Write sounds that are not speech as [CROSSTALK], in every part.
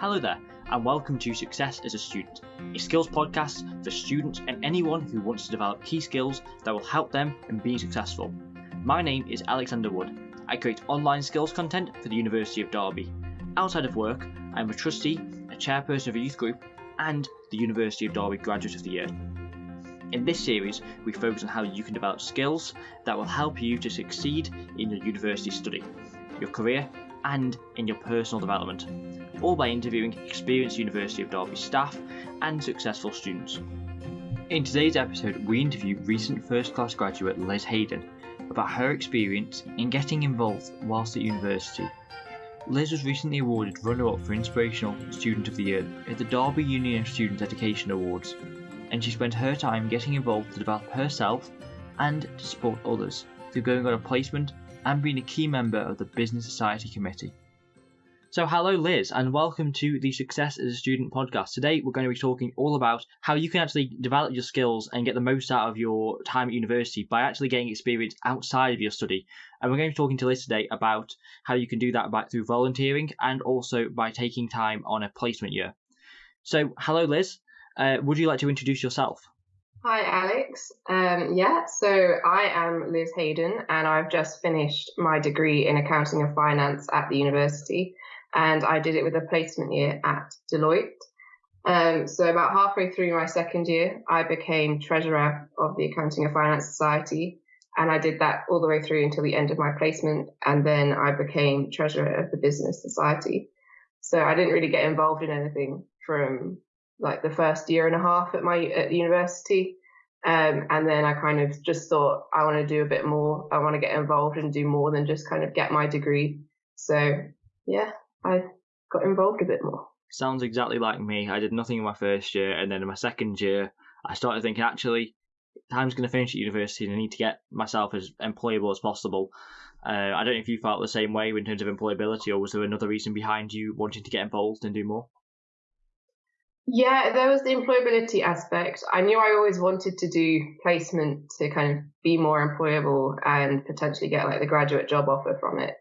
Hello there, and welcome to Success as a Student, a skills podcast for students and anyone who wants to develop key skills that will help them in being successful. My name is Alexander Wood. I create online skills content for the University of Derby. Outside of work, I am a trustee, a chairperson of a youth group, and the University of Derby Graduate of the Year. In this series, we focus on how you can develop skills that will help you to succeed in your university study, your career, and in your personal development all by interviewing experienced University of Derby staff and successful students. In today's episode, we interview recent first class graduate Liz Hayden about her experience in getting involved whilst at university. Liz was recently awarded runner up for Inspirational Student of the Year at the Derby Union of Students Education Awards, and she spent her time getting involved to develop herself and to support others through going on a placement and being a key member of the Business Society Committee. So, hello, Liz, and welcome to the Success as a Student podcast. Today, we're going to be talking all about how you can actually develop your skills and get the most out of your time at university by actually getting experience outside of your study. And we're going to be talking to Liz today about how you can do that by through volunteering and also by taking time on a placement year. So, hello, Liz. Uh, would you like to introduce yourself? Hi, Alex. Um, yeah, so I am Liz Hayden, and I've just finished my degree in accounting and finance at the university and I did it with a placement year at Deloitte. Um, so about halfway through my second year, I became treasurer of the Accounting and Finance Society, and I did that all the way through until the end of my placement, and then I became treasurer of the Business Society. So I didn't really get involved in anything from like the first year and a half at my at university. Um, and then I kind of just thought I want to do a bit more. I want to get involved and do more than just kind of get my degree. So yeah, I got involved a bit more. Sounds exactly like me. I did nothing in my first year, and then in my second year, I started thinking actually, time's going to finish at university, and I need to get myself as employable as possible. Uh, I don't know if you felt the same way in terms of employability, or was there another reason behind you wanting to get involved and do more? Yeah, there was the employability aspect. I knew I always wanted to do placement to kind of be more employable and potentially get like the graduate job offer from it.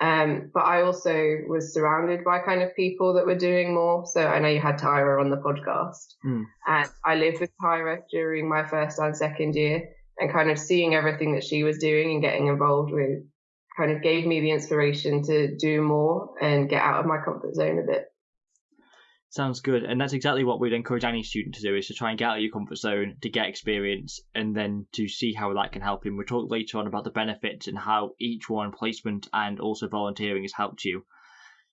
Um, but I also was surrounded by kind of people that were doing more. So I know you had Tyra on the podcast, mm. and I lived with Tyra during my first and second year, and kind of seeing everything that she was doing and getting involved with kind of gave me the inspiration to do more and get out of my comfort zone a bit. Sounds good, and that's exactly what we'd encourage any student to do: is to try and get out of your comfort zone, to get experience, and then to see how that can help him. We'll talk later on about the benefits and how each one placement and also volunteering has helped you.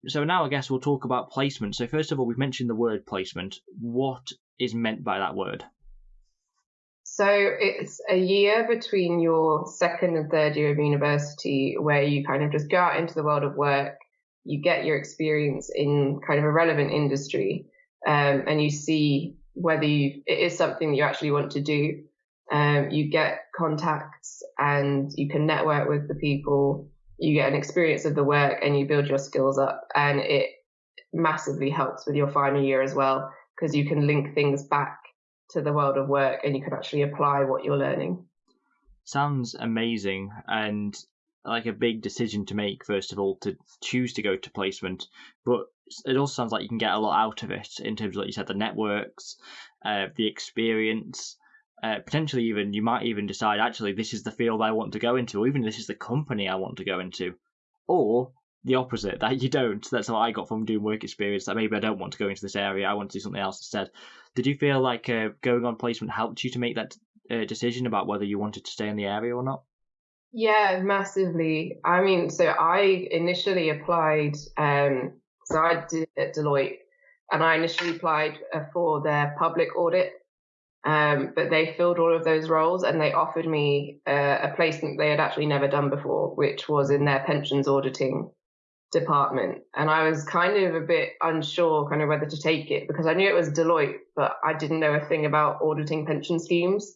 So now I guess we'll talk about placement. So first of all, we've mentioned the word placement. What is meant by that word? So it's a year between your second and third year of university where you kind of just go out into the world of work you get your experience in kind of a relevant industry um, and you see whether you, it is something that you actually want to do. Um, you get contacts and you can network with the people. You get an experience of the work and you build your skills up. And it massively helps with your final year as well because you can link things back to the world of work and you can actually apply what you're learning. Sounds amazing. And like a big decision to make first of all to choose to go to placement but it also sounds like you can get a lot out of it in terms of like you said the networks uh, the experience uh, potentially even you might even decide actually this is the field i want to go into or even this is the company i want to go into or the opposite that you don't. That's what i got from doing work experience that maybe i don't want to go into this area i want to do something else instead. Did you feel like uh, going on placement helped you to make that uh, decision about whether you wanted to stay in the area or not yeah, massively. I mean, so I initially applied, um, so I did at Deloitte, and I initially applied uh, for their public audit, um, but they filled all of those roles and they offered me uh, a placement they had actually never done before, which was in their pensions auditing department. And I was kind of a bit unsure kind of whether to take it because I knew it was Deloitte, but I didn't know a thing about auditing pension schemes.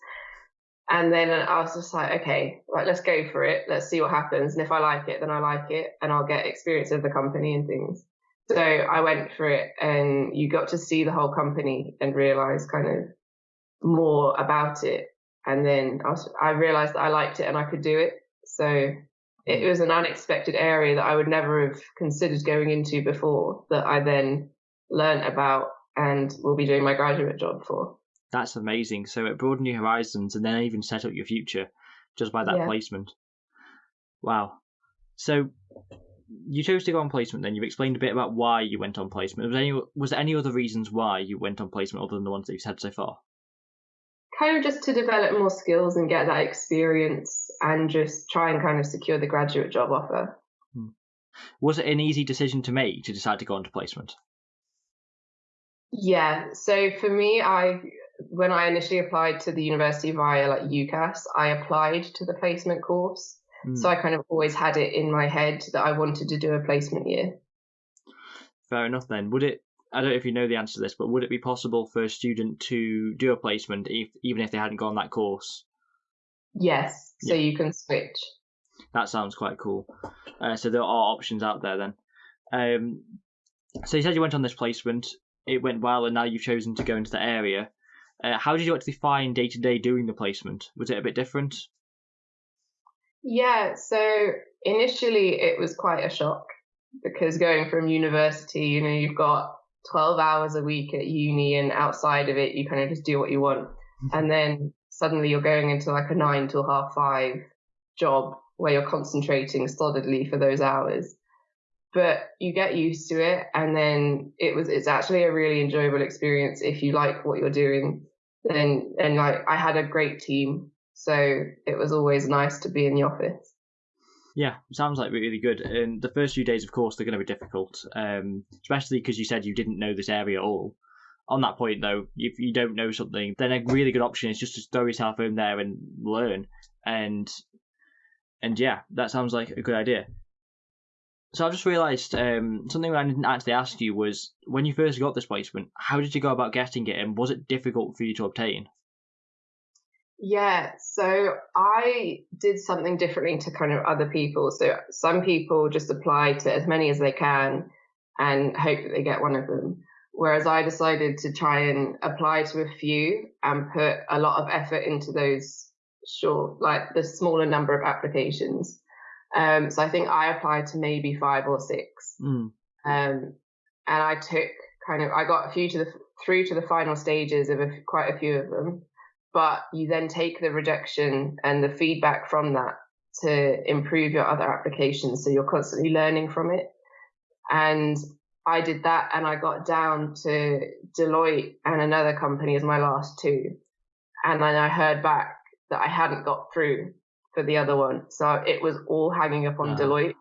And then I was just like, okay, right, let's go for it. Let's see what happens. And if I like it, then I like it and I'll get experience of the company and things. So I went for it and you got to see the whole company and realize kind of more about it. And then I, was, I realized that I liked it and I could do it. So it was an unexpected area that I would never have considered going into before that I then learned about and will be doing my graduate job for. That's amazing. So it broadened your horizons and then even set up your future just by that yeah. placement. Wow. So you chose to go on placement then. You've explained a bit about why you went on placement. Was there any, was there any other reasons why you went on placement other than the ones that you've said so far? Kind of just to develop more skills and get that experience and just try and kind of secure the graduate job offer. Hmm. Was it an easy decision to make to decide to go on to placement? Yeah. So for me, I when I initially applied to the university via like UCAS, I applied to the placement course. Mm. So I kind of always had it in my head that I wanted to do a placement year. Fair enough then. Would it I don't know if you know the answer to this, but would it be possible for a student to do a placement if, even if they hadn't gone that course? Yes, so yeah. you can switch. That sounds quite cool. Uh, so there are options out there then. Um, so you said you went on this placement, it went well, and now you've chosen to go into the area. Uh, how did you actually find day to day doing the placement? Was it a bit different? Yeah, so initially it was quite a shock because going from university, you know, you've got 12 hours a week at uni and outside of it, you kind of just do what you want. Mm-hmm. And then suddenly you're going into like a nine till half five job where you're concentrating solidly for those hours but you get used to it and then it was it's actually a really enjoyable experience if you like what you're doing then and like I had a great team so it was always nice to be in the office yeah, sounds like really good. And the first few days, of course, they're going to be difficult, um, especially because you said you didn't know this area at all. On that point, though, if you don't know something, then a really good option is just to throw yourself in there and learn. And and yeah, that sounds like a good idea. So I've just realised um, something I didn't actually ask you was when you first got this placement, how did you go about getting it, and was it difficult for you to obtain? Yeah, so I did something differently to kind of other people. So some people just apply to as many as they can and hope that they get one of them. Whereas I decided to try and apply to a few and put a lot of effort into those short, like the smaller number of applications. Um, so I think I applied to maybe five or six. Mm. Um, and I took kind of, I got a few to the, through to the final stages of a, quite a few of them. But you then take the rejection and the feedback from that to improve your other applications. So you're constantly learning from it. And I did that and I got down to Deloitte and another company as my last two. And then I heard back that I hadn't got through for the other one. So it was all hanging up on wow. Deloitte.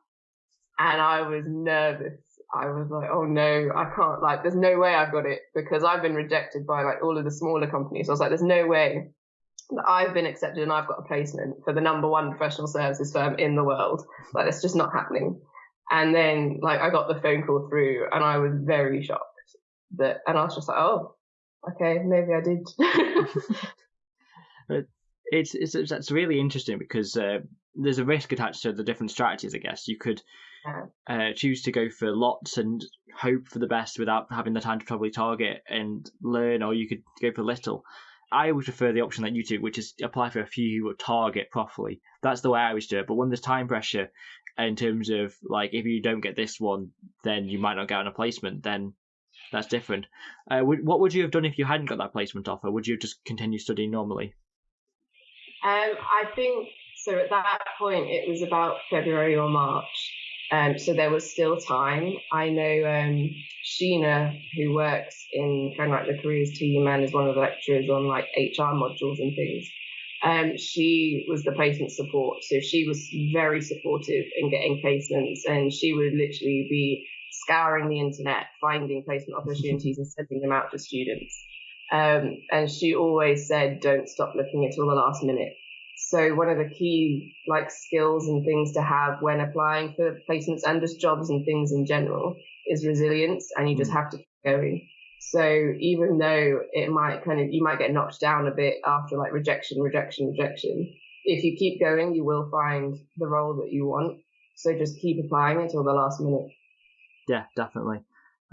And I was nervous. I was like, oh no, I can't, like, there's no way I've got it because I've been rejected by like all of the smaller companies. So I was like, there's no way that I've been accepted and I've got a placement for the number one professional services firm in the world. Like, it's just not happening. And then, like, I got the phone call through and I was very shocked that, and I was just like, oh, okay, maybe I did. [LAUGHS] but it's it's it's really interesting because uh, there's a risk attached to the different strategies. I guess you could uh, choose to go for lots and hope for the best without having the time to probably target and learn, or you could go for little. I would prefer the option that you took, which is apply for a few target properly. That's the way I always do it. But when there's time pressure, in terms of like if you don't get this one, then you might not get an placement. Then that's different. Uh, what would you have done if you hadn't got that placement offer? Would you have just continue studying normally? Um, I think so. At that point, it was about February or March, um, so there was still time. I know um, Sheena, who works in kind of like the careers team and is one of the lecturers on like HR modules and things. Um, she was the placement support, so she was very supportive in getting placements, and she would literally be scouring the internet, finding placement opportunities, and sending them out to students. Um, and she always said, don't stop looking until the last minute. So one of the key like skills and things to have when applying for placements and just jobs and things in general is resilience and you just mm. have to keep going. So even though it might kind of, you might get knocked down a bit after like rejection, rejection, rejection. If you keep going, you will find the role that you want. So just keep applying until the last minute. Yeah, definitely.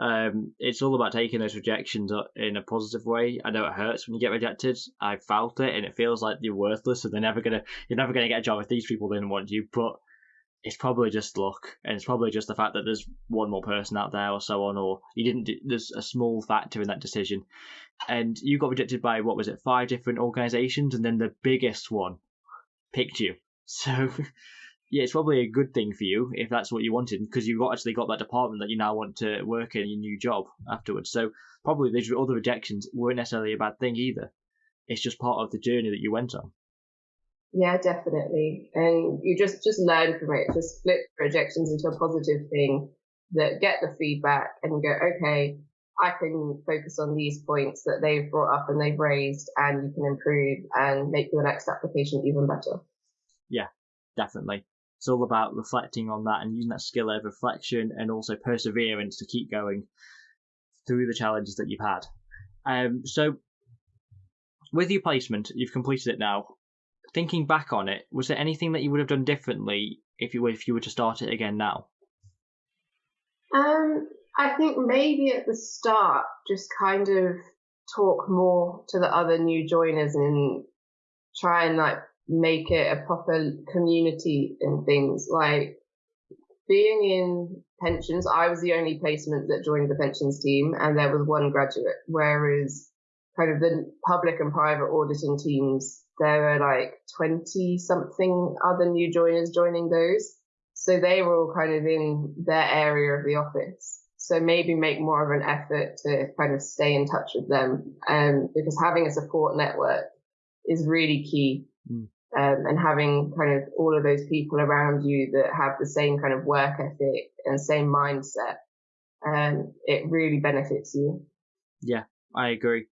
Um, it's all about taking those rejections in a positive way. I know it hurts when you get rejected. I felt it, and it feels like you're worthless, and they're never gonna, you're never gonna get a job if these people didn't want you. But it's probably just luck, and it's probably just the fact that there's one more person out there or so on, or you didn't. Do, there's a small factor in that decision, and you got rejected by what was it, five different organisations, and then the biggest one picked you. So, [LAUGHS] yeah, it's probably a good thing for you if that's what you wanted, because you've actually got that department that you now want to work in your new job afterwards. So, probably these other rejections weren't necessarily a bad thing either. It's just part of the journey that you went on. Yeah, definitely. And you just just learn from it. Just flip rejections into a positive thing. That get the feedback and go, okay, I can focus on these points that they've brought up and they've raised, and you can improve and make your next application even better. Yeah, definitely. It's all about reflecting on that and using that skill of reflection and also perseverance to keep going through the challenges that you've had. Um, so, with your placement, you've completed it now thinking back on it, was there anything that you would have done differently if you were if you were to start it again now? Um, I think maybe at the start, just kind of talk more to the other new joiners and try and like make it a proper community and things like being in pensions. I was the only placement that joined the pensions team, and there was one graduate. Whereas kind of the public and private auditing teams there were like 20 something other new joiners joining those. So they were all kind of in their area of the office. So maybe make more of an effort to kind of stay in touch with them. Um, because having a support network is really key. Mm. Um, and having kind of all of those people around you that have the same kind of work ethic and same mindset, um, it really benefits you. Yeah, I agree.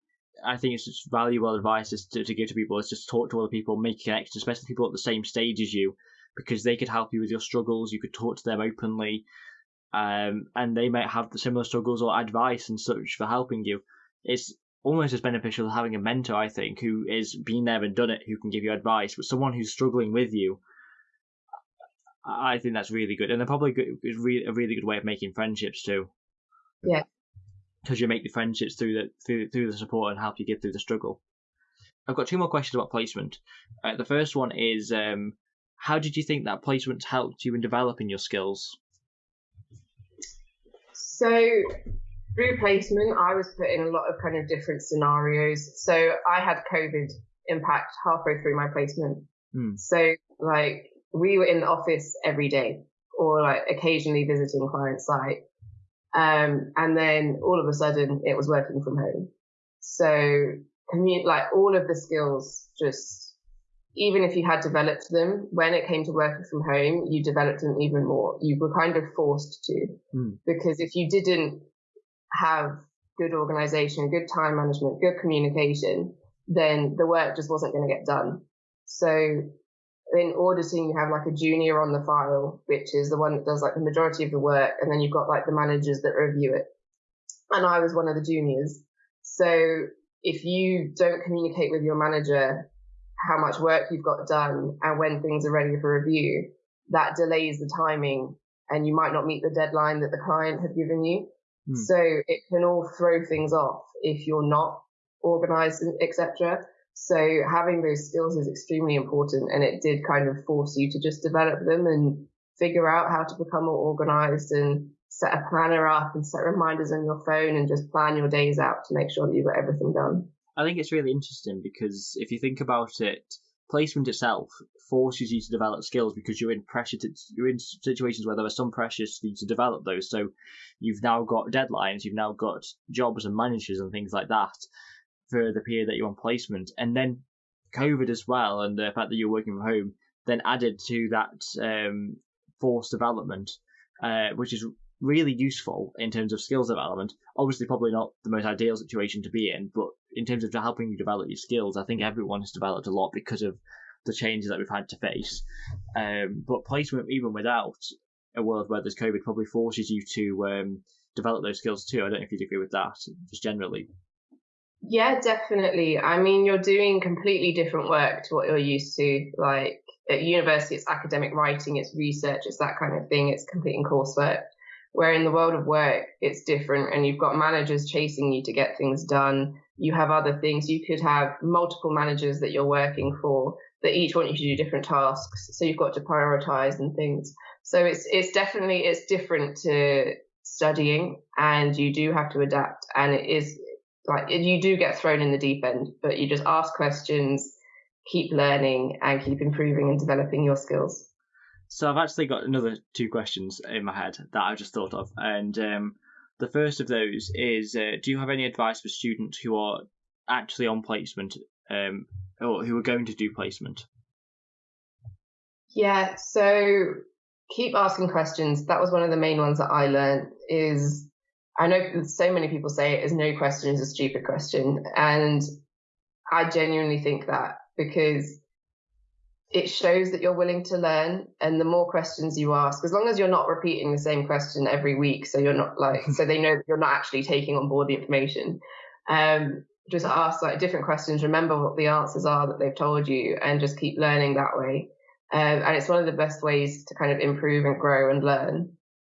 I think it's just valuable advice to, to give to people is just talk to other people, make connections, especially people at the same stage as you, because they could help you with your struggles. You could talk to them openly, um, and they might have the similar struggles or advice and such for helping you. It's almost as beneficial as having a mentor, I think, who is been there and done it, who can give you advice, but someone who's struggling with you. I think that's really good, and they're probably good, a really good way of making friendships too. Yeah, because you make the friendships through the through through the support and help you get through the struggle. I've got two more questions about placement. Uh, the first one is, um, how did you think that placement helped you in developing your skills? So through placement, I was put in a lot of kind of different scenarios. So I had COVID impact halfway through my placement. Hmm. So like we were in the office every day or like occasionally visiting client site. Um, and then all of a sudden it was working from home. So commute, like all of the skills just, even if you had developed them, when it came to working from home, you developed them even more. You were kind of forced to, mm. because if you didn't have good organization, good time management, good communication, then the work just wasn't going to get done. So in auditing, you have like a junior on the file, which is the one that does like the majority of the work, and then you've got like the managers that review it. And I was one of the juniors. So if you don't communicate with your manager how much work you've got done and when things are ready for review, that delays the timing and you might not meet the deadline that the client had given you. Mm. So it can all throw things off if you're not organized, etc. So having those skills is extremely important and it did kind of force you to just develop them and figure out how to become more organized and set a planner up and set reminders on your phone and just plan your days out to make sure that you've got everything done. I think it's really interesting because if you think about it, placement itself forces you to develop skills because you're in pressure to, you're in situations where there are some pressures for you to develop those. So you've now got deadlines, you've now got jobs and managers and things like that for the period that you're on placement, and then COVID as well, and the fact that you're working from home, then added to that um, forced development, uh, which is really useful in terms of skills development. Obviously, probably not the most ideal situation to be in, but in terms of helping you develop your skills, I think everyone has developed a lot because of the changes that we've had to face. Um, but placement, even without a world where there's COVID, probably forces you to um, develop those skills too. I don't know if you'd agree with that, just generally. Yeah, definitely. I mean, you're doing completely different work to what you're used to. Like at university, it's academic writing, it's research, it's that kind of thing, it's completing coursework. Where in the world of work, it's different and you've got managers chasing you to get things done. You have other things. You could have multiple managers that you're working for that each want you to do different tasks. So you've got to prioritize and things. So it's it's definitely it's different to studying, and you do have to adapt, and it is like you do get thrown in the deep end, but you just ask questions, keep learning, and keep improving and developing your skills. So I've actually got another two questions in my head that I just thought of, and um, the first of those is: uh, Do you have any advice for students who are actually on placement, um, or who are going to do placement? Yeah, so keep asking questions. That was one of the main ones that I learned. Is I know so many people say it is no question is a stupid question, and I genuinely think that because it shows that you're willing to learn and the more questions you ask as long as you're not repeating the same question every week so you're not like [LAUGHS] so they know that you're not actually taking on board the information um, just ask like different questions remember what the answers are that they've told you and just keep learning that way. Um, and it's one of the best ways to kind of improve and grow and learn.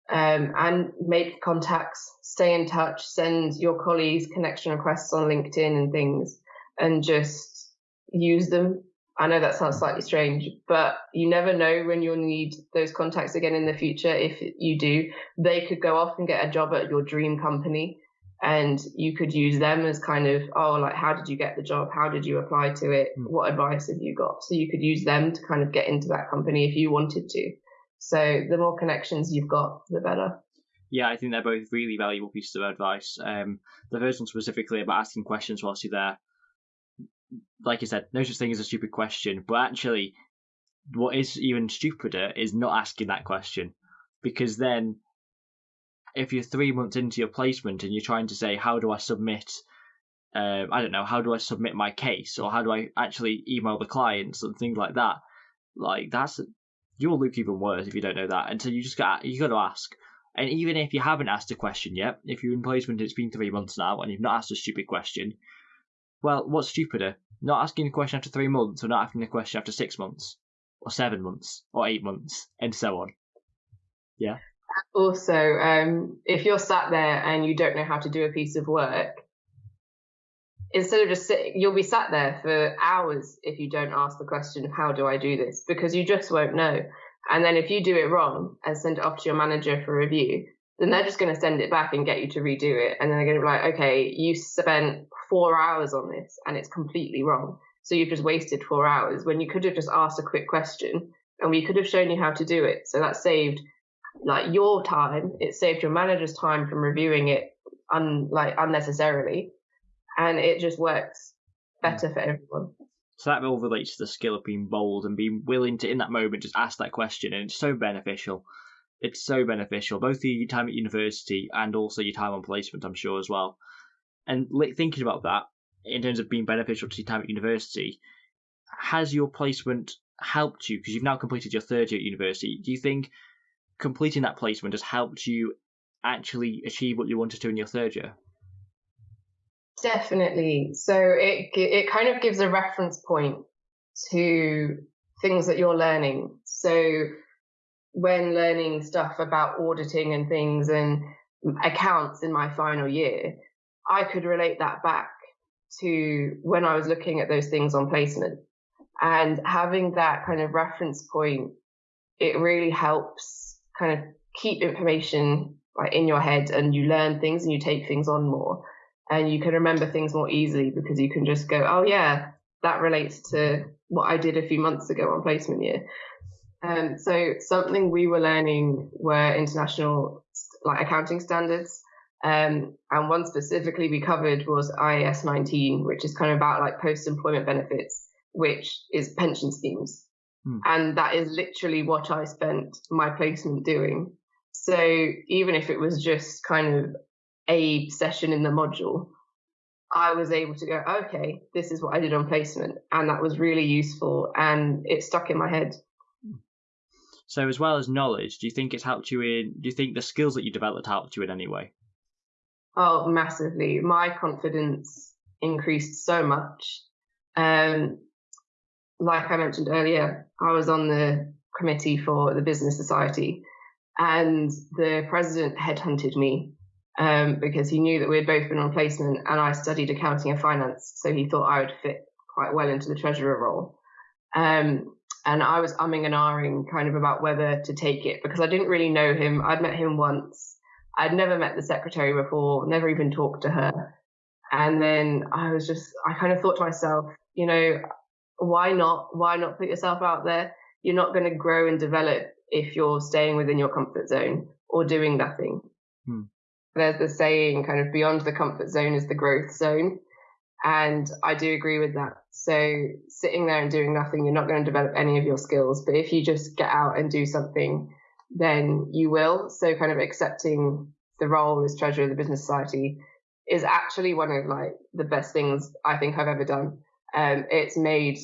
Um, and make contacts stay in touch send your colleagues connection requests on linkedin and things and just use them I know that sounds slightly strange, but you never know when you'll need those contacts again in the future. If you do, they could go off and get a job at your dream company and you could use them as kind of, oh, like, how did you get the job? How did you apply to it? Hmm. What advice have you got? So you could use them to kind of get into that company if you wanted to. So the more connections you've got, the better. Yeah, I think they're both really valuable pieces of advice. Um, the first one specifically about asking questions whilst you're there like I said, no such thing as a stupid question. But actually, what is even stupider is not asking that question, because then, if you're three months into your placement and you're trying to say, "How do I submit?" Uh, I don't know, how do I submit my case, or how do I actually email the clients and things like that. Like that's you'll look even worse if you don't know that. And so you just got you got to ask. And even if you haven't asked a question yet, if you're in placement, it's been three months now, and you've not asked a stupid question, well, what's stupider? Not asking a question after three months or not asking a question after six months or seven months or eight months and so on. Yeah. Also, um, if you're sat there and you don't know how to do a piece of work, instead of just sitting, you'll be sat there for hours if you don't ask the question, how do I do this? Because you just won't know. And then if you do it wrong and send it off to your manager for review, then they're just going to send it back and get you to redo it. And then they're going to be like, okay, you spent four hours on this and it's completely wrong. So you've just wasted four hours when you could have just asked a quick question and we could have shown you how to do it. So that saved like your time. It saved your manager's time from reviewing it un, like unnecessarily. And it just works better for everyone. So that all relates to the skill of being bold and being willing to, in that moment, just ask that question. And it's so beneficial it's so beneficial, both your time at university and also your time on placement, I'm sure as well. And thinking about that in terms of being beneficial to your time at university, has your placement helped you because you've now completed your third year at university? Do you think completing that placement has helped you actually achieve what you wanted to in your third year? Definitely. So it it kind of gives a reference point to things that you're learning. So when learning stuff about auditing and things and accounts in my final year, I could relate that back to when I was looking at those things on placement. And having that kind of reference point, it really helps kind of keep information like in your head and you learn things and you take things on more and you can remember things more easily because you can just go, oh yeah, that relates to what I did a few months ago on placement year. Um, so something we were learning were international like accounting standards. Um, and one specifically we covered was IAS 19, which is kind of about like post-employment benefits, which is pension schemes. Hmm. And that is literally what I spent my placement doing. So even if it was just kind of a session in the module, I was able to go, okay, this is what I did on placement. And that was really useful and it stuck in my head. So, as well as knowledge, do you think it's helped you in? Do you think the skills that you developed helped you in any way? Oh, massively. My confidence increased so much. Um, like I mentioned earlier, I was on the committee for the Business Society, and the president headhunted me um, because he knew that we had both been on placement and I studied accounting and finance. So he thought I would fit quite well into the treasurer role. Um, and I was umming and ahhing kind of about whether to take it because I didn't really know him. I'd met him once. I'd never met the secretary before, never even talked to her. And then I was just, I kind of thought to myself, you know, why not? Why not put yourself out there? You're not going to grow and develop if you're staying within your comfort zone or doing nothing. Hmm. There's the saying kind of beyond the comfort zone is the growth zone. And I do agree with that. So sitting there and doing nothing, you're not going to develop any of your skills. But if you just get out and do something, then you will. So kind of accepting the role as treasurer of the business society is actually one of like the best things I think I've ever done. Um, it's made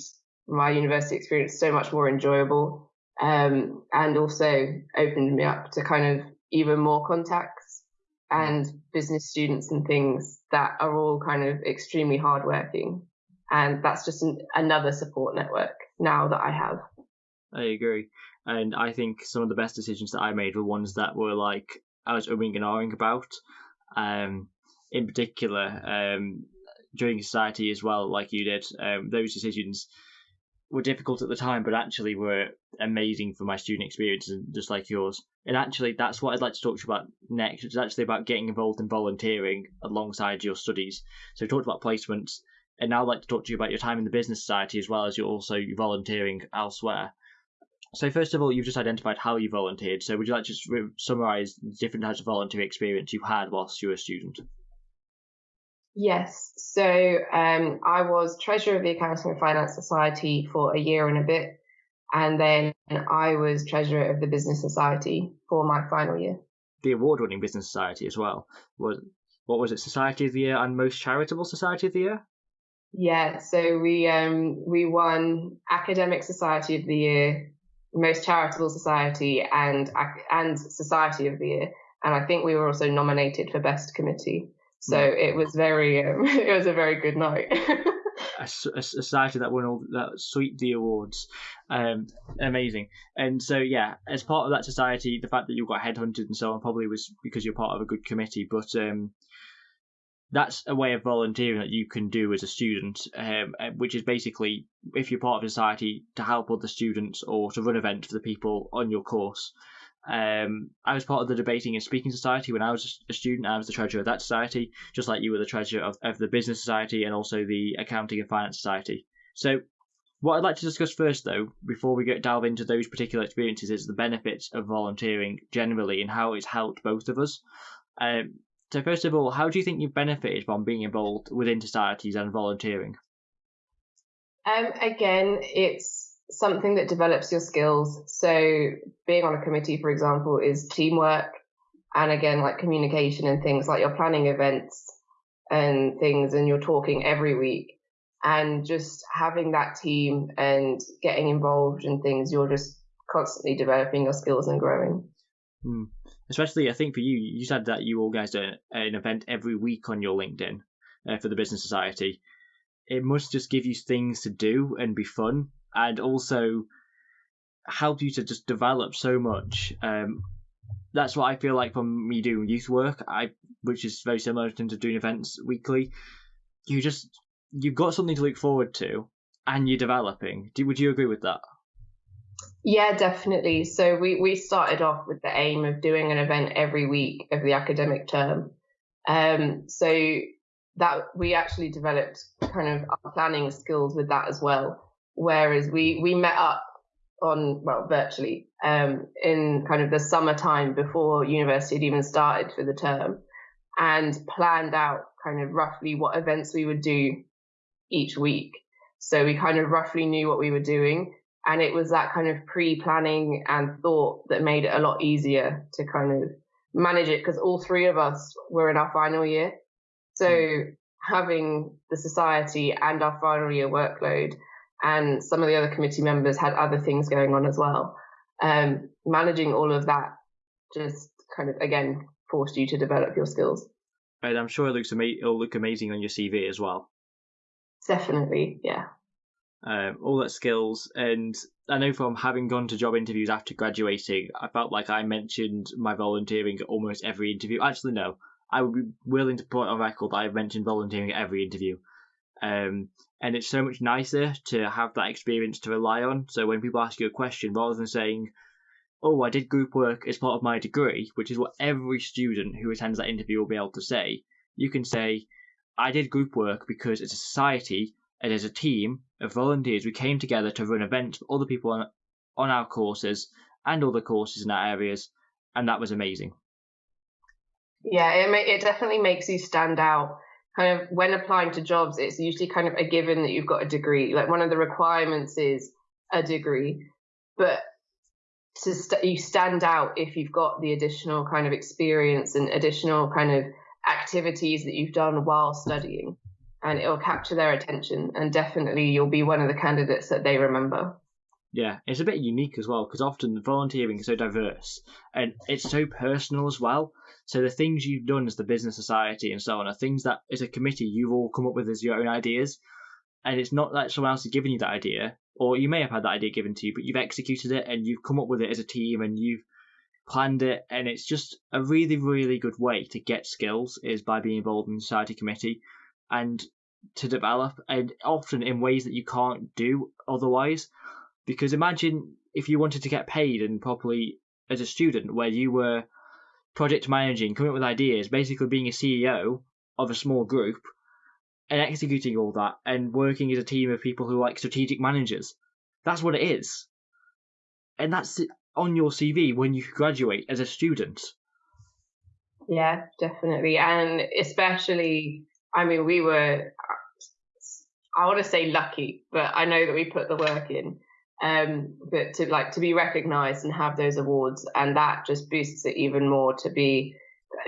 my university experience so much more enjoyable um, and also opened me up to kind of even more contacts and business students and things that are all kind of extremely hardworking. And that's just an, another support network now that I have. I agree. And I think some of the best decisions that I made were ones that were like I was umming and ahhing about. Um, in particular, um, during society as well, like you did, um, those decisions were difficult at the time, but actually were amazing for my student experience, just like yours. And actually, that's what I'd like to talk to you about next. It's actually about getting involved in volunteering alongside your studies. So we talked about placements, and now I'd like to talk to you about your time in the business society as well as you're also volunteering elsewhere. So first of all, you've just identified how you volunteered. So would you like to just summarise the different types of volunteer experience you had whilst you were a student? Yes. So um, I was treasurer of the Accounting and Finance Society for a year and a bit. And then I was treasurer of the Business Society for my final year. The award winning Business Society as well. Was what was it, Society of the Year and Most Charitable Society of the Year? Yeah, so we um we won Academic Society of the Year, Most Charitable Society, and and Society of the Year, and I think we were also nominated for Best Committee. So mm. it was very, um, [LAUGHS] it was a very good night. [LAUGHS] a, a, society that won all that sweep the awards, um, amazing. And so yeah, as part of that society, the fact that you got headhunted and so on probably was because you're part of a good committee. But um, that's a way of volunteering that you can do as a student, um, uh, which is basically if you're part of a society to help other students or to run events for the people on your course. Um, I was part of the debating and speaking society when I was a student. I was the treasurer of that society, just like you were the treasurer of, of the business society and also the accounting and finance society. So, what I'd like to discuss first, though, before we get delve into those particular experiences, is the benefits of volunteering generally and how it's helped both of us. Um, so, first of all, how do you think you've benefited from being involved within societies and volunteering? Um, again, it's something that develops your skills. So being on a committee, for example, is teamwork and again, like communication and things like you're planning events and things and you're talking every week and just having that team and getting involved in things, you're just constantly developing your skills and growing. Mm. Especially, I think for you, you said that you organised an event every week on your LinkedIn uh, for the Business Society. It must just give you things to do and be fun and also help you to just develop so much. Um, that's what I feel like from me doing youth work, I which is very similar of doing events weekly. You just you've got something to look forward to, and you're developing. Do, would you agree with that? Yeah, definitely. So we we started off with the aim of doing an event every week of the academic term. Um, so that we actually developed kind of our planning skills with that as well. Whereas we, we met up on, well, virtually, um, in kind of the summertime before university had even started for the term and planned out kind of roughly what events we would do each week. So we kind of roughly knew what we were doing. And it was that kind of pre planning and thought that made it a lot easier to kind of manage it because all three of us were in our final year. So hmm. having the society and our final year workload and some of the other committee members had other things going on as well. Um, managing all of that just kind of again forced you to develop your skills. And I'm sure it looks ama- it'll look amazing on your CV as well. Definitely, yeah. Um, all that skills, and I know from having gone to job interviews after graduating, I felt like I mentioned my volunteering at almost every interview. Actually, no, I would be willing to put on record that I've mentioned volunteering at every interview Um, and it's so much nicer to have that experience to rely on. So when people ask you a question, rather than saying, "Oh, I did group work as part of my degree," which is what every student who attends that interview will be able to say, you can say, "I did group work because as a society and as a team of volunteers, we came together to run events for other people on, on our courses and other courses in our areas, and that was amazing." Yeah, it it definitely makes you stand out kind of when applying to jobs, it's usually kind of a given that you've got a degree. Like one of the requirements is a degree, but to st- you stand out if you've got the additional kind of experience and additional kind of activities that you've done while studying, and it'll capture their attention. And definitely, you'll be one of the candidates that they remember. Yeah, it's a bit unique as well because often volunteering is so diverse and it's so personal as well. So the things you've done as the business society and so on are things that as a committee you've all come up with as your own ideas. And it's not that someone else has given you that idea, or you may have had that idea given to you, but you've executed it and you've come up with it as a team and you've planned it. And it's just a really, really good way to get skills is by being involved in the society committee and to develop, and often in ways that you can't do otherwise. Because imagine if you wanted to get paid and properly as a student, where you were project managing, coming up with ideas, basically being a CEO of a small group and executing all that and working as a team of people who are like strategic managers. That's what it is. And that's on your CV when you graduate as a student. Yeah, definitely. And especially, I mean, we were, I want to say lucky, but I know that we put the work in um, but to like to be recognized and have those awards and that just boosts it even more to be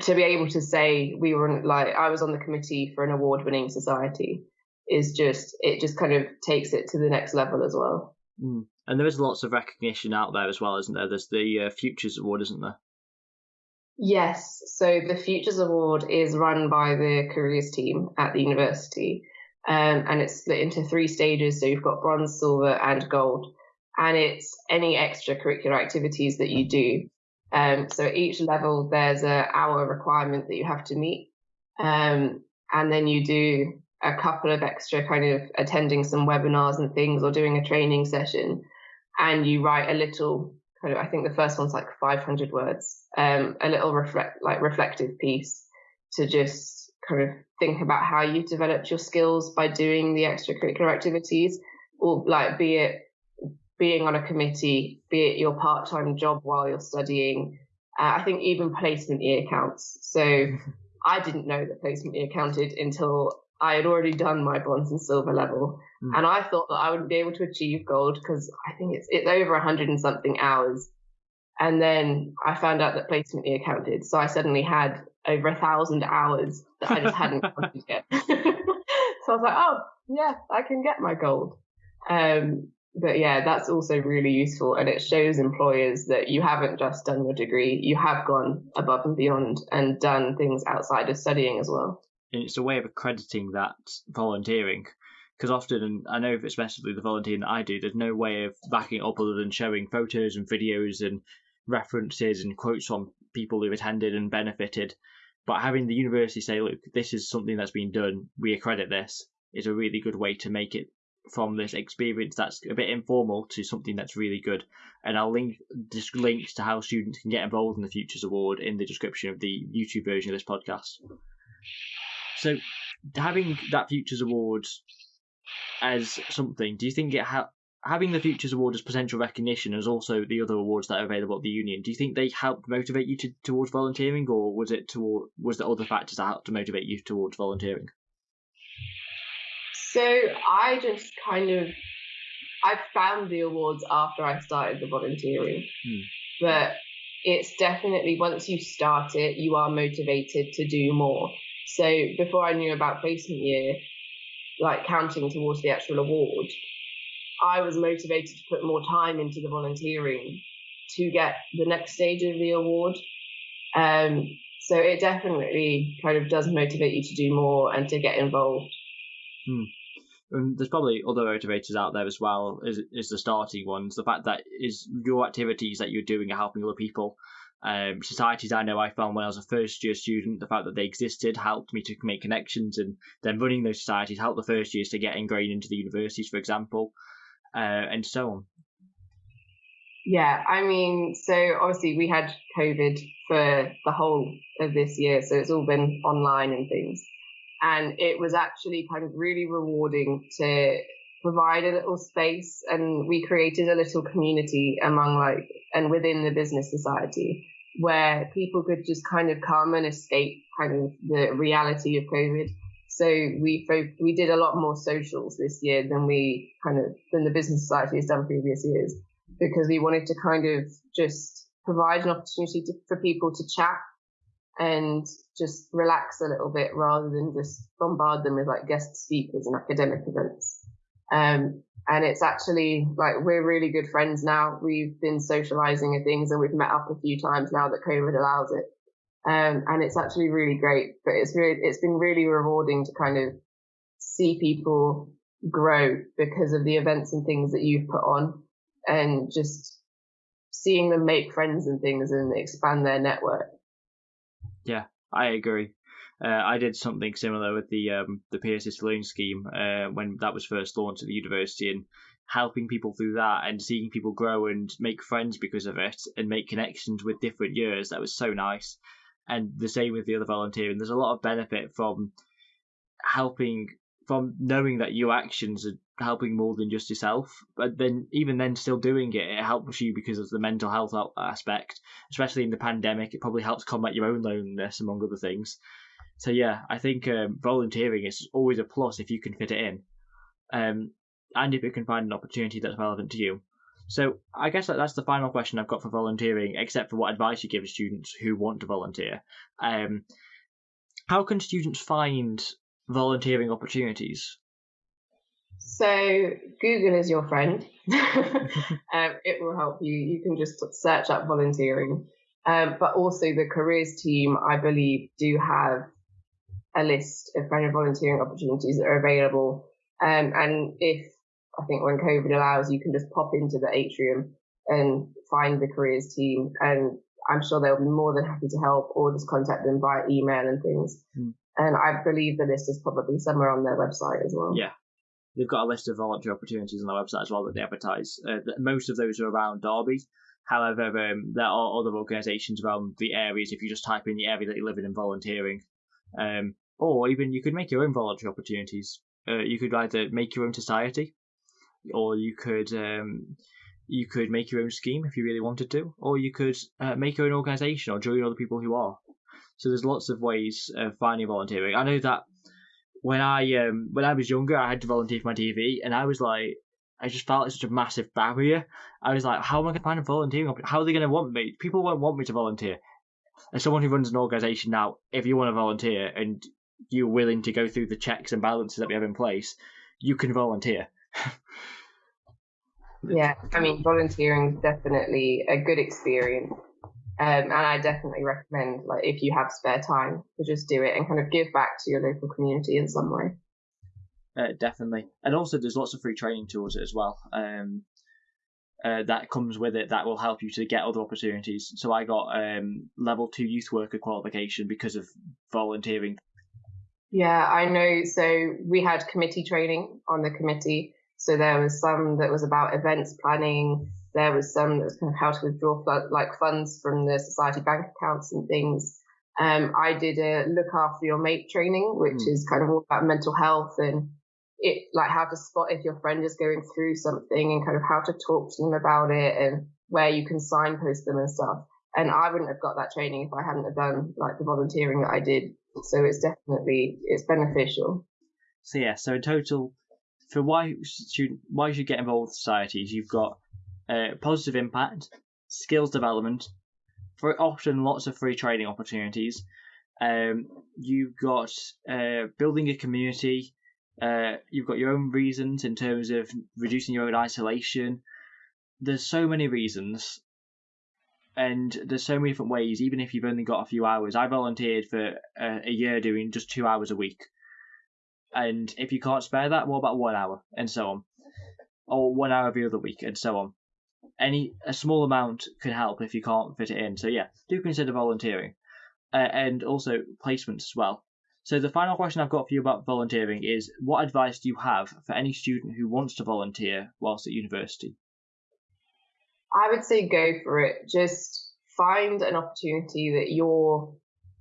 to be able to say we were like I was on the committee for an award winning society is just it just kind of takes it to the next level as well. Mm. And there is lots of recognition out there as well, isn't there? There's the uh, Futures Award, isn't there? Yes. So the Futures Award is run by the careers team at the university, um, and it's split into three stages. So you've got bronze, silver, and gold and it's any extracurricular activities that you do. Um, so at each level, there's a hour requirement that you have to meet, um, and then you do a couple of extra kind of attending some webinars and things or doing a training session, and you write a little kind of I think the first one's like 500 words, um, a little reflect like reflective piece to just kind of think about how you've developed your skills by doing the extracurricular activities, or like be it being on a committee, be it your part time job while you're studying. Uh, I think even placement year counts. So [LAUGHS] I didn't know that placement year counted until I had already done my bronze and silver level. Mm. And I thought that I wouldn't be able to achieve gold because I think it's, it's over 100 and something hours. And then I found out that placement year counted. So I suddenly had over a thousand hours that I just hadn't [LAUGHS] counted yet. [LAUGHS] so I was like, oh, yeah, I can get my gold. Um, but yeah, that's also really useful. And it shows employers that you haven't just done your degree, you have gone above and beyond and done things outside of studying as well. And it's a way of accrediting that volunteering. Because often, and I know especially the volunteering that I do, there's no way of backing up other than showing photos and videos and references and quotes from people who've attended and benefited. But having the university say, look, this is something that's been done, we accredit this, is a really good way to make it from this experience that's a bit informal to something that's really good. And I'll link just links to how students can get involved in the Futures Award in the description of the YouTube version of this podcast. So, having that Futures Award as something, do you think it ha- having the Futures Award as potential recognition, as also the other awards that are available at the union, do you think they helped motivate you to, towards volunteering, or was it toward was there other factors that helped to motivate you towards volunteering? So I just kind of I found the awards after I started the volunteering, hmm. but it's definitely once you start it, you are motivated to do more. So before I knew about placement year, like counting towards the actual award, I was motivated to put more time into the volunteering to get the next stage of the award. Um, so it definitely kind of does motivate you to do more and to get involved. Hmm and there's probably other motivators out there as well is is the starting ones the fact that is your activities that you're doing are helping other people Um, societies I know I found when I was a first year student, the fact that they existed helped me to make connections, and then running those societies helped the first years to get ingrained into the universities, for example, uh, and so on. Yeah, I mean, so obviously we had COVID for the whole of this year, so it's all been online and things. And it was actually kind of really rewarding to provide a little space and we created a little community among like and within the business society where people could just kind of come and escape kind of the reality of COVID. So we we did a lot more socials this year than we kind of than the business society has done previous years because we wanted to kind of just provide an opportunity to, for people to chat and just relax a little bit rather than just bombard them with like guest speakers and academic events. Um, and it's actually like we're really good friends now. We've been socializing and things and we've met up a few times now that COVID allows it. Um, and it's actually really great, but it's really, it's been really rewarding to kind of see people grow because of the events and things that you've put on and just seeing them make friends and things and expand their network. Yeah, I agree. Uh, I did something similar with the um, the Pearson Saloon scheme uh, when that was first launched at the university, and helping people through that and seeing people grow and make friends because of it and make connections with different years. That was so nice. And the same with the other volunteering. There's a lot of benefit from helping from knowing that your actions are helping more than just yourself. But then, even then, still doing it, it helps you because of the mental health aspect. Especially in the pandemic, it probably helps combat your own loneliness, among other things. So yeah, I think um, volunteering is always a plus if you can fit it in, um, and if you can find an opportunity that's relevant to you. So I guess that that's the final question I've got for volunteering, except for what advice you give students who want to volunteer. Um, how can students find volunteering opportunities? So Google is your friend. [LAUGHS] [LAUGHS] um, it will help you. You can just search up volunteering. Um, but also the careers team, I believe, do have a list of kind of volunteering opportunities that are available. Um, and if I think when COVID allows, you can just pop into the atrium and find the careers team, and I'm sure they'll be more than happy to help, or just contact them via email and things. Mm. And I believe the list is probably somewhere on their website as well. Yeah, they've got a list of voluntary opportunities on their website as well that they advertise. Uh, most of those are around Derby. However, um, there are other organisations around the areas. If you just type in the area that you live in and volunteering, um, or even you could make your own voluntary opportunities. Uh, you could either make your own society, or you could um, you could make your own scheme if you really wanted to, or you could uh, make your own organisation or join other people who are. So there's lots of ways of finding volunteering. I know that when I um, when I was younger, I had to volunteer for my TV, and I was like, I just felt it's such a massive barrier. I was like, how am I going to find a volunteering? How are they going to want me? People won't want me to volunteer. As someone who runs an organisation now, if you want to volunteer and you're willing to go through the checks and balances that we have in place, you can volunteer. [LAUGHS] yeah, I mean, volunteering is definitely a good experience. Um, and I definitely recommend, like, if you have spare time, to just do it and kind of give back to your local community in some way. Uh, definitely, and also there's lots of free training tools as well. Um, uh, that comes with it that will help you to get other opportunities. So I got um, level two youth worker qualification because of volunteering. Yeah, I know. So we had committee training on the committee. So there was some that was about events planning. There was some that was kind of how to withdraw like funds from the society bank accounts and things. Um, I did a look after your mate training, which mm. is kind of all about mental health and it, like how to spot if your friend is going through something and kind of how to talk to them about it and where you can signpost them and stuff. And I wouldn't have got that training if I hadn't have done like the volunteering that I did so it's definitely it's beneficial. So yeah, so in total, for why should why you should get involved with societies, you've got uh, positive impact, skills development, for often lots of free training opportunities. Um, you've got uh, building a community. Uh, you've got your own reasons in terms of reducing your own isolation. There's so many reasons and there's so many different ways. Even if you've only got a few hours, I volunteered for a, a year doing just two hours a week, and if you can't spare that, what about one hour, and so on, or one hour every other week, and so on. any a small amount can help if you can't fit it in. So yeah, do consider volunteering, uh, and also placements as well. So the final question I've got for you about volunteering is: What advice do you have for any student who wants to volunteer whilst at university? I would say go for it. Just find an opportunity that you're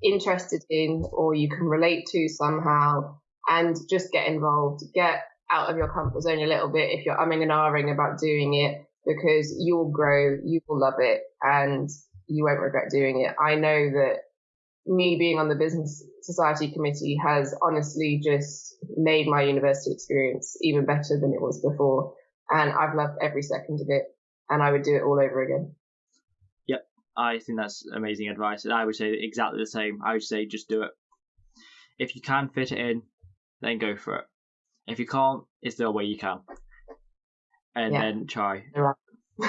interested in or you can relate to somehow and just get involved. Get out of your comfort zone a little bit if you're umming and ahhing about doing it because you'll grow, you will love it, and you won't regret doing it. I know that me being on the business society committee has honestly just made my university experience even better than it was before. And I've loved every second of it and I would do it all over again. Yep. I think that's amazing advice. And I would say exactly the same. I would say just do it. If you can fit it in, then go for it. If you can't, is there a way you can? And yeah. then try. [LAUGHS]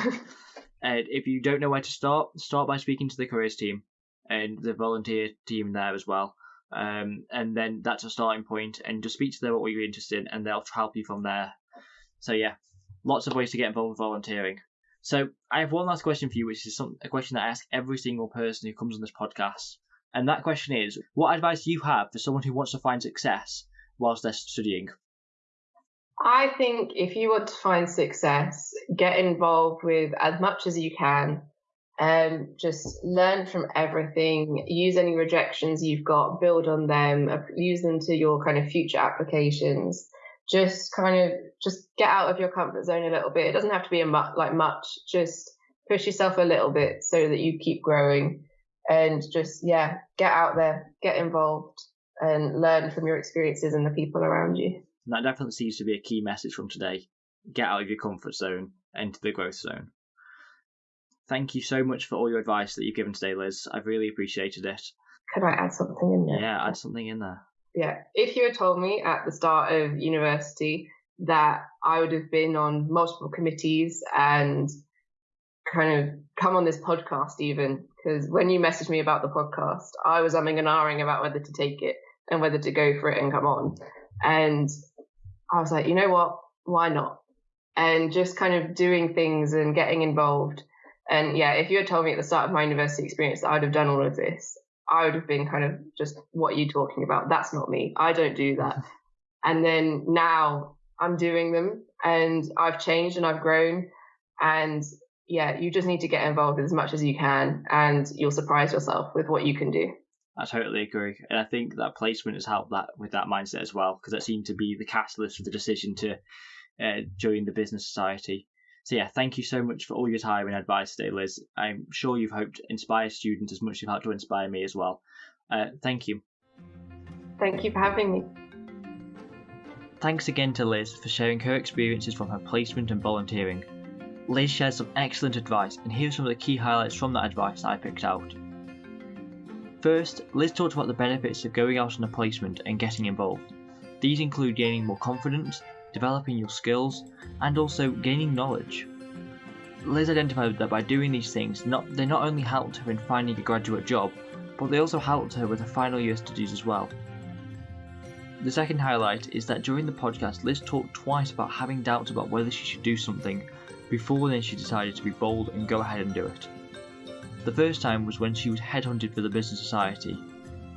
and if you don't know where to start, start by speaking to the careers team and the volunteer team there as well. Um, and then that's a starting point, and just speak to them what you're interested in, and they'll help you from there. So yeah, lots of ways to get involved with volunteering. So I have one last question for you, which is some, a question that I ask every single person who comes on this podcast, and that question is: What advice do you have for someone who wants to find success whilst they're studying? I think if you want to find success, get involved with as much as you can. Um, just learn from everything. Use any rejections you've got, build on them, use them to your kind of future applications. Just kind of just get out of your comfort zone a little bit. It doesn't have to be a mu- like much. Just push yourself a little bit so that you keep growing, and just yeah, get out there, get involved, and learn from your experiences and the people around you. And that definitely seems to be a key message from today. Get out of your comfort zone, enter the growth zone. Thank you so much for all your advice that you've given today, Liz. I've really appreciated it. Could I add something in there? Yeah, add something in there. Yeah. If you had told me at the start of university that I would have been on multiple committees and kind of come on this podcast even, because when you messaged me about the podcast, I was umming and ahhing about whether to take it and whether to go for it and come on. And I was like, you know what? Why not? And just kind of doing things and getting involved. And yeah, if you had told me at the start of my university experience that I'd have done all of this, I would have been kind of just, what are you talking about? That's not me. I don't do that. [LAUGHS] and then now I'm doing them and I've changed and I've grown. And yeah, you just need to get involved as much as you can and you'll surprise yourself with what you can do. I totally agree, and I think that placement has helped that with that mindset as well, because that seemed to be the catalyst for the decision to uh, join the business society. So yeah, thank you so much for all your time and advice today, Liz. I'm sure you've helped inspire students as much as you've helped to inspire me as well. Uh, thank you. Thank you for having me. Thanks again to Liz for sharing her experiences from her placement and volunteering. Liz shares some excellent advice, and here are some of the key highlights from that advice I picked out. First, Liz talked about the benefits of going out on a placement and getting involved. These include gaining more confidence, developing your skills, and also gaining knowledge. Liz identified that by doing these things, not, they not only helped her in finding a graduate job, but they also helped her with her final year studies as well. The second highlight is that during the podcast, Liz talked twice about having doubts about whether she should do something, before then she decided to be bold and go ahead and do it. The first time was when she was headhunted for the Business Society.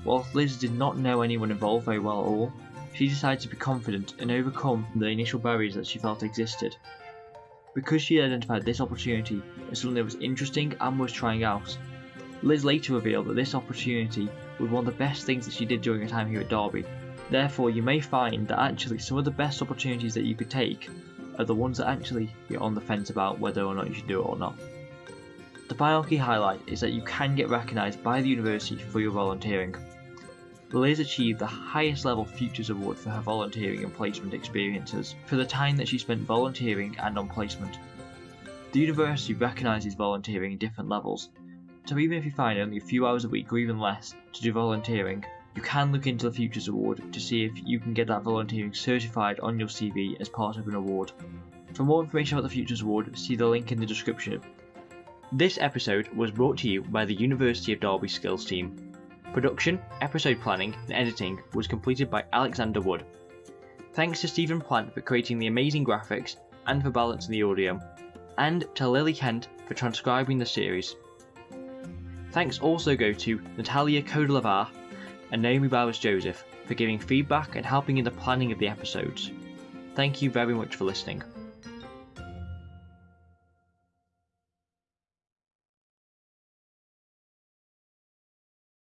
Whilst Liz did not know anyone involved very well at all, she decided to be confident and overcome the initial barriers that she felt existed. Because she identified this opportunity as something that was interesting and worth trying out, Liz later revealed that this opportunity was one of the best things that she did during her time here at Derby. Therefore, you may find that actually some of the best opportunities that you could take are the ones that actually you're on the fence about whether or not you should do it or not. The key highlight is that you can get recognised by the university for your volunteering. Liz achieved the highest level Futures Award for her volunteering and placement experiences for the time that she spent volunteering and on placement. The university recognises volunteering in different levels, so even if you find only a few hours a week or even less to do volunteering, you can look into the Futures Award to see if you can get that volunteering certified on your CV as part of an award. For more information about the Futures Award, see the link in the description this episode was brought to you by the University of Derby Skills team. Production, episode planning, and editing was completed by Alexander Wood. Thanks to Stephen Plant for creating the amazing graphics and for balancing the audio. and to Lily Kent for transcribing the series. Thanks also go to Natalia Kodelavar and Naomi Bowers Joseph for giving feedback and helping in the planning of the episodes. Thank you very much for listening.